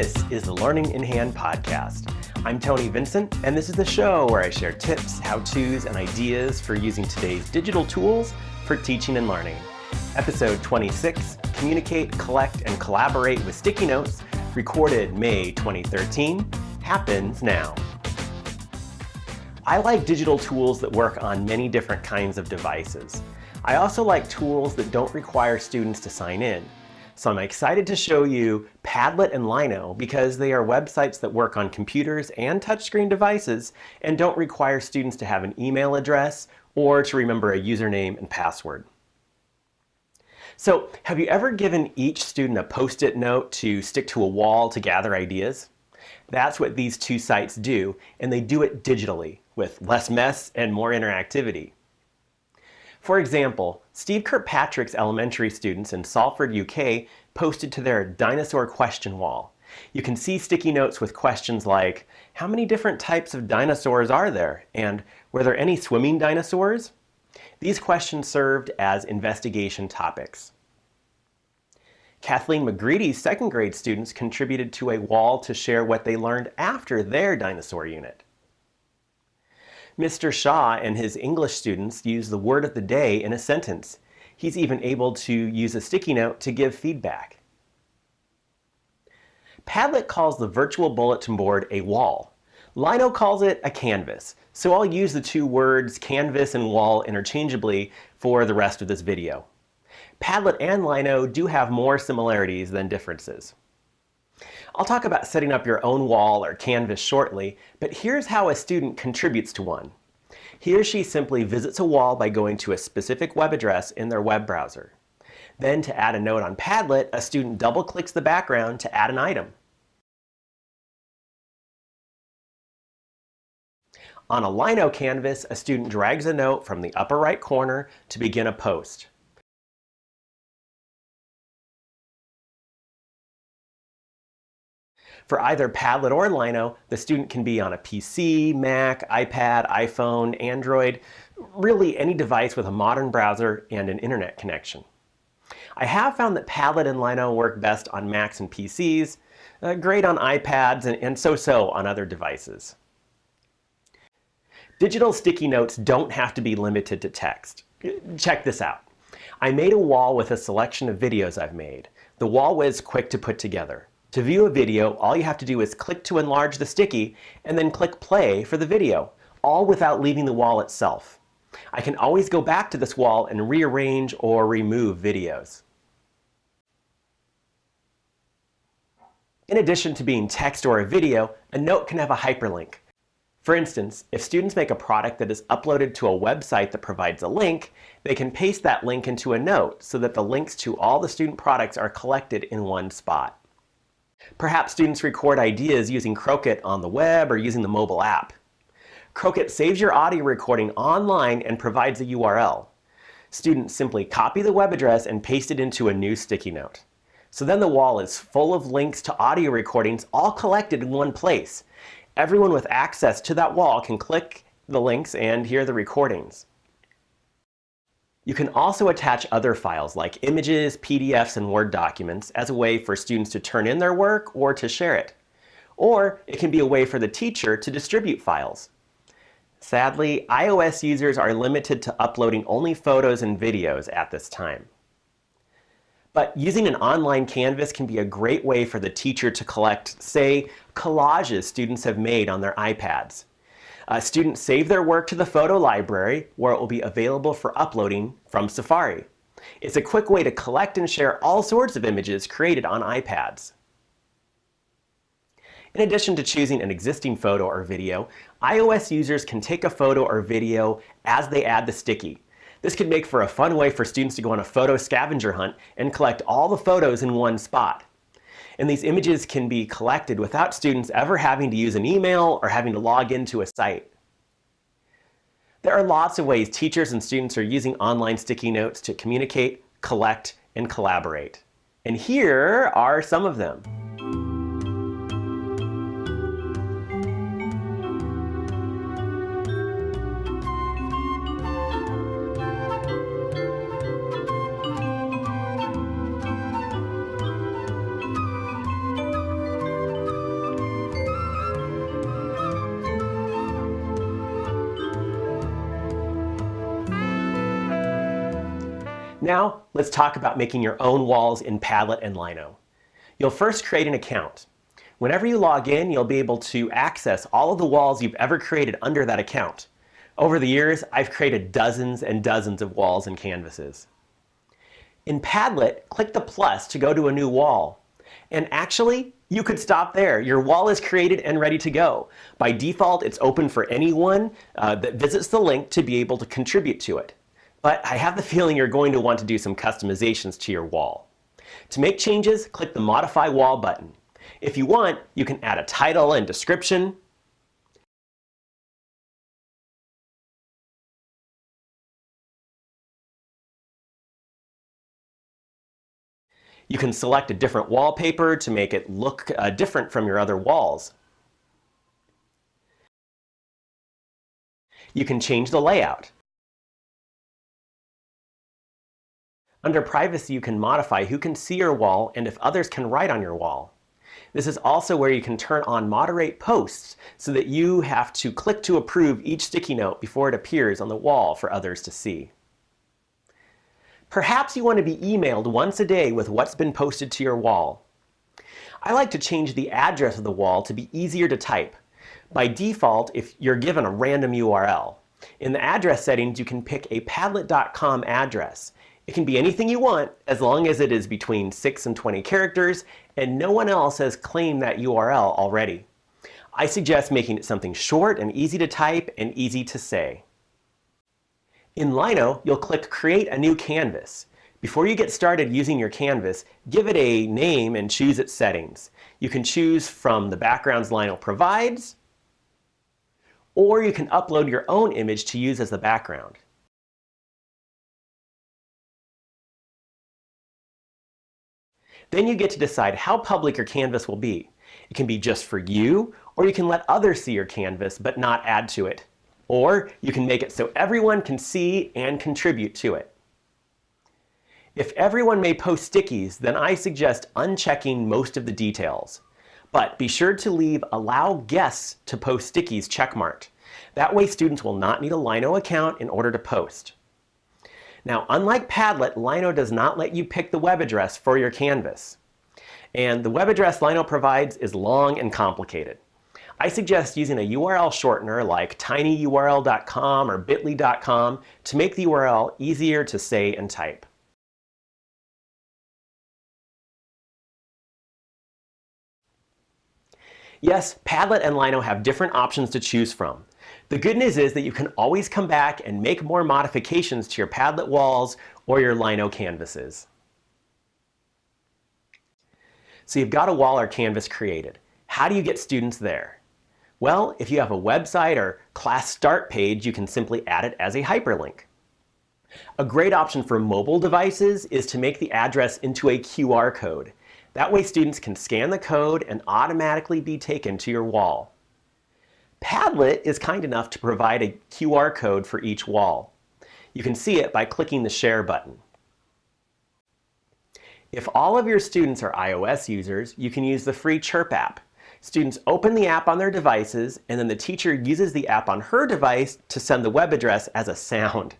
This is the Learning in Hand podcast. I'm Tony Vincent, and this is the show where I share tips, how-tos, and ideas for using today's digital tools for teaching and learning. Episode 26, Communicate, Collect, and Collaborate with Sticky Notes, recorded May 2013, happens now. I like digital tools that work on many different kinds of devices. I also like tools that don't require students to sign in. So I'm excited to show you Padlet and Lino because they are websites that work on computers and touchscreen devices and don't require students to have an email address or to remember a username and password. So have you ever given each student a post-it note to stick to a wall to gather ideas? That's what these two sites do, and they do it digitally with less mess and more interactivity. For example, Steve Kirkpatrick's elementary students in Salford, UK posted to their dinosaur question wall. You can see sticky notes with questions like, how many different types of dinosaurs are there? And were there any swimming dinosaurs? These questions served as investigation topics. Kathleen McGreedy's second grade students contributed to a wall to share what they learned after their dinosaur unit. Mr. Shaw and his English students use the word of the day in a sentence. He's even able to use a sticky note to give feedback. Padlet calls the virtual bulletin board a wall. Lino calls it a canvas, so I'll use the two words canvas and wall interchangeably for the rest of this video. Padlet and Lino do have more similarities than differences. I'll talk about setting up your own wall or canvas shortly, but here's how a student contributes to one. He or she simply visits a wall by going to a specific web address in their web browser. Then to add a note on Padlet, a student double-clicks the background to add an item. On a Lino canvas, a student drags a note from the upper right corner to begin a post. For either Padlet or Lino, the student can be on a PC, Mac, iPad, iPhone, Android, really any device with a modern browser and an internet connection. I have found that Padlet and Lino work best on Macs and PCs, uh, great on iPads, and so-so on other devices. Digital sticky notes don't have to be limited to text. Check this out. I made a wall with a selection of videos I've made. The wall was quick to put together. To view a video, all you have to do is click to enlarge the sticky and then click play for the video, all without leaving the wall itself. I can always go back to this wall and rearrange or remove videos. In addition to being text or a video, a note can have a hyperlink. For instance, if students make a product that is uploaded to a website that provides a link, they can paste that link into a note so that the links to all the student products are collected in one spot. Perhaps students record ideas using Croakit on the web or using the mobile app. Croakit saves your audio recording online and provides a URL. Students simply copy the web address and paste it into a new sticky note. So then the wall is full of links to audio recordings all collected in one place. Everyone with access to that wall can click the links and hear the recordings. You can also attach other files like images, PDFs, and Word documents as a way for students to turn in their work or to share it. Or it can be a way for the teacher to distribute files. Sadly, iOS users are limited to uploading only photos and videos at this time. But using an online Canvas can be a great way for the teacher to collect, say, collages students have made on their iPads. Uh, students save their work to the photo library where it will be available for uploading from Safari. It's a quick way to collect and share all sorts of images created on iPads. In addition to choosing an existing photo or video, iOS users can take a photo or video as they add the sticky. This could make for a fun way for students to go on a photo scavenger hunt and collect all the photos in one spot. And these images can be collected without students ever having to use an email or having to log into a site. There are lots of ways teachers and students are using online sticky notes to communicate, collect, and collaborate. And here are some of them. Now, let's talk about making your own walls in Padlet and Lino. You'll first create an account. Whenever you log in, you'll be able to access all of the walls you've ever created under that account. Over the years, I've created dozens and dozens of walls and canvases. In Padlet, click the plus to go to a new wall. And actually, you could stop there. Your wall is created and ready to go. By default, it's open for anyone uh, that visits the link to be able to contribute to it. But I have the feeling you're going to want to do some customizations to your wall. To make changes, click the Modify Wall button. If you want, you can add a title and description. You can select a different wallpaper to make it look uh, different from your other walls. You can change the layout. Under Privacy, you can modify who can see your wall and if others can write on your wall. This is also where you can turn on Moderate Posts so that you have to click to approve each sticky note before it appears on the wall for others to see. Perhaps you want to be emailed once a day with what's been posted to your wall. I like to change the address of the wall to be easier to type. By default, if you're given a random URL, in the address settings, you can pick a Padlet.com address. It can be anything you want as long as it is between 6 and 20 characters and no one else has claimed that URL already. I suggest making it something short and easy to type and easy to say. In Lino, you'll click Create a new canvas. Before you get started using your canvas, give it a name and choose its settings. You can choose from the backgrounds Lino provides, or you can upload your own image to use as the background. Then you get to decide how public your canvas will be. It can be just for you, or you can let others see your canvas but not add to it. Or you can make it so everyone can see and contribute to it. If everyone may post stickies, then I suggest unchecking most of the details. But be sure to leave Allow Guests to post stickies checkmarked. That way students will not need a Lino account in order to post. Now, unlike Padlet, Lino does not let you pick the web address for your canvas. And the web address Lino provides is long and complicated. I suggest using a URL shortener like tinyurl.com or bit.ly.com to make the URL easier to say and type. Yes, Padlet and Lino have different options to choose from. The good news is that you can always come back and make more modifications to your Padlet walls or your Lino canvases. So you've got a wall or canvas created. How do you get students there? Well, if you have a website or class start page, you can simply add it as a hyperlink. A great option for mobile devices is to make the address into a QR code. That way students can scan the code and automatically be taken to your wall. Padlet is kind enough to provide a QR code for each wall. You can see it by clicking the Share button. If all of your students are iOS users, you can use the free Chirp app. Students open the app on their devices, and then the teacher uses the app on her device to send the web address as a sound.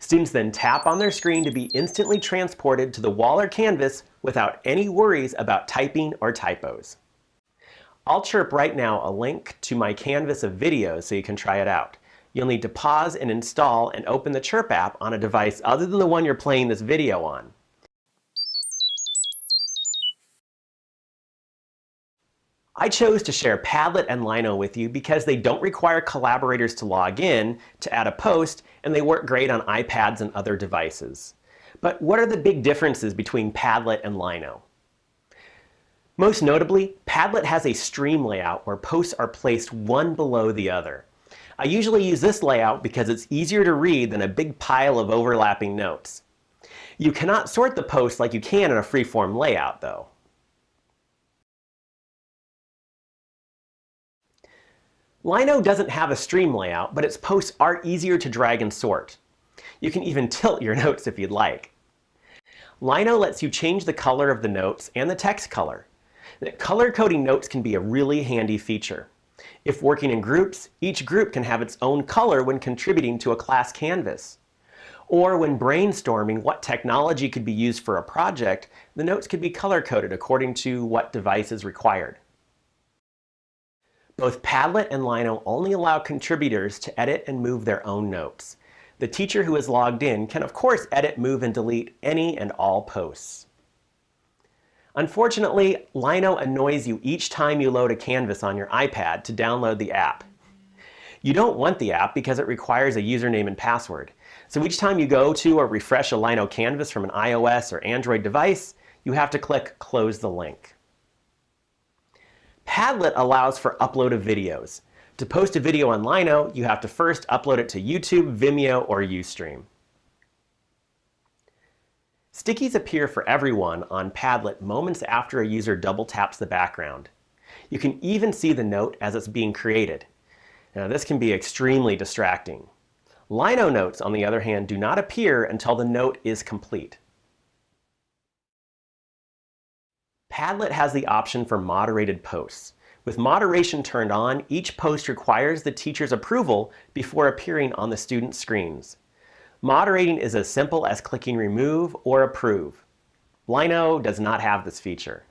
Students then tap on their screen to be instantly transported to the wall or canvas without any worries about typing or typos. I'll chirp right now a link to my canvas of videos so you can try it out. You'll need to pause and install and open the Chirp app on a device other than the one you're playing this video on. I chose to share Padlet and Lino with you because they don't require collaborators to log in to add a post, and they work great on iPads and other devices. But what are the big differences between Padlet and Lino? Most notably, Padlet has a stream layout where posts are placed one below the other. I usually use this layout because it's easier to read than a big pile of overlapping notes. You cannot sort the posts like you can in a freeform layout, though. Lino doesn't have a stream layout, but its posts are easier to drag and sort. You can even tilt your notes if you'd like. Lino lets you change the color of the notes and the text color. That color coding notes can be a really handy feature. If working in groups, each group can have its own color when contributing to a class canvas. Or when brainstorming what technology could be used for a project, the notes could be color-coded according to what device is required. Both Padlet and Lino only allow contributors to edit and move their own notes. The teacher who is logged in can of course edit, move, and delete any and all posts. Unfortunately, Lino annoys you each time you load a Canvas on your iPad to download the app. You don't want the app because it requires a username and password. So each time you go to or refresh a Lino Canvas from an iOS or Android device, you have to click Close the link. Padlet allows for upload of videos. To post a video on Lino, you have to first upload it to YouTube, Vimeo, or Ustream. Stickies appear for everyone on Padlet moments after a user double taps the background. You can even see the note as it's being created. Now this can be extremely distracting. Lino notes, on the other hand, do not appear until the note is complete. Padlet has the option for moderated posts. With moderation turned on, each post requires the teacher's approval before appearing on the student's screens. Moderating is as simple as clicking Remove or Approve. Lino does not have this feature.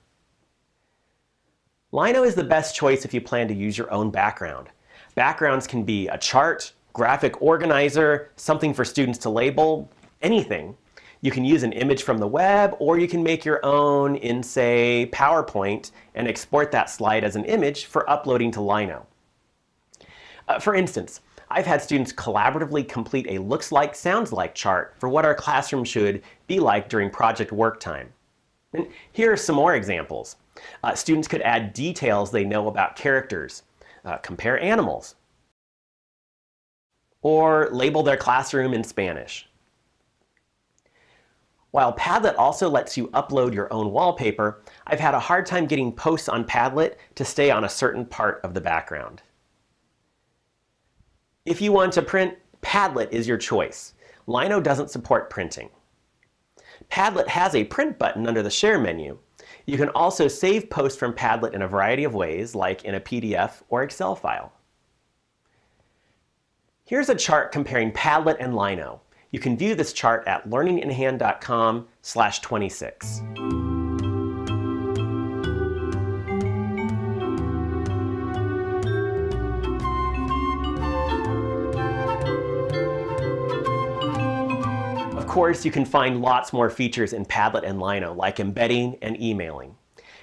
Lino is the best choice if you plan to use your own background. Backgrounds can be a chart, graphic organizer, something for students to label, anything. You can use an image from the web, or you can make your own in, say, PowerPoint and export that slide as an image for uploading to Lino. Uh, for instance, I've had students collaboratively complete a looks like, sounds like chart for what our classroom should be like during project work time. And here are some more examples. Uh, students could add details they know about characters, uh, compare animals, or label their classroom in Spanish. While Padlet also lets you upload your own wallpaper, I've had a hard time getting posts on Padlet to stay on a certain part of the background. If you want to print, Padlet is your choice. Lino doesn't support printing. Padlet has a print button under the Share menu. You can also save posts from Padlet in a variety of ways, like in a PDF or Excel file. Here's a chart comparing Padlet and Lino. You can view this chart at learninginhand.com slash 26. Course, you can find lots more features in Padlet and Lino, like embedding and emailing.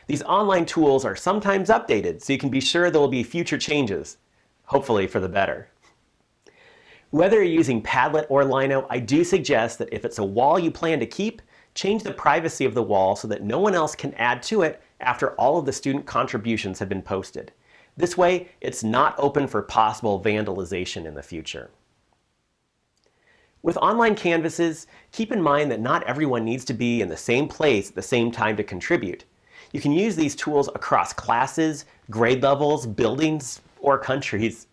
These online tools are sometimes updated, so you can be sure there will be future changes, hopefully for the better. Whether you're using Padlet or Lino, I do suggest that if it's a wall you plan to keep, change the privacy of the wall so that no one else can add to it after all of the student contributions have been posted. This way, it's not open for possible vandalization in the future. With online Canvases, keep in mind that not everyone needs to be in the same place at the same time to contribute. You can use these tools across classes, grade levels, buildings, or countries.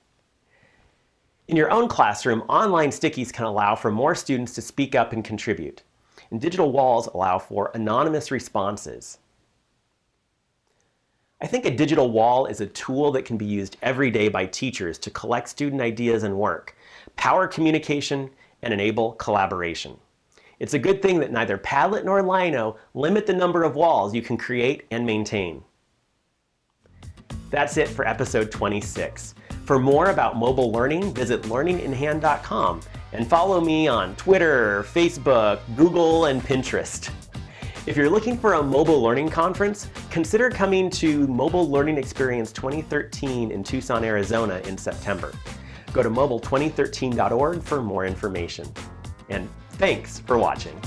In your own classroom, online stickies can allow for more students to speak up and contribute. And digital walls allow for anonymous responses. I think a digital wall is a tool that can be used every day by teachers to collect student ideas and work, power communication, and enable collaboration. It's a good thing that neither Padlet nor Lino limit the number of walls you can create and maintain. That's it for episode 26. For more about mobile learning, visit learninginhand.com and follow me on Twitter, Facebook, Google, and Pinterest. If you're looking for a mobile learning conference, consider coming to Mobile Learning Experience 2013 in Tucson, Arizona in September. Go to mobile2013.org for more information. And thanks for watching.